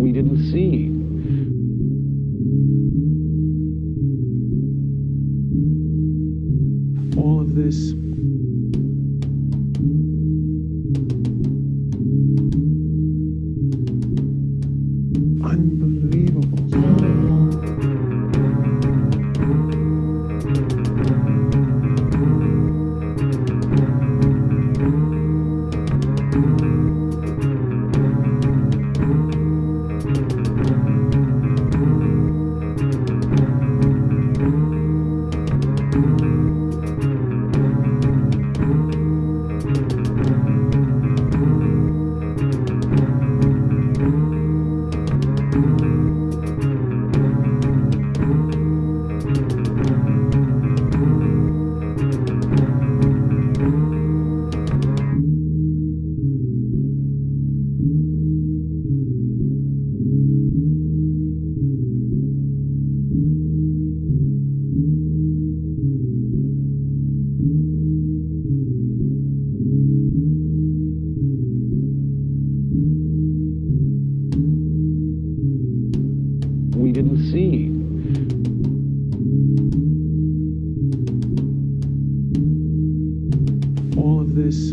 we didn't see. All of this we didn't see. All of this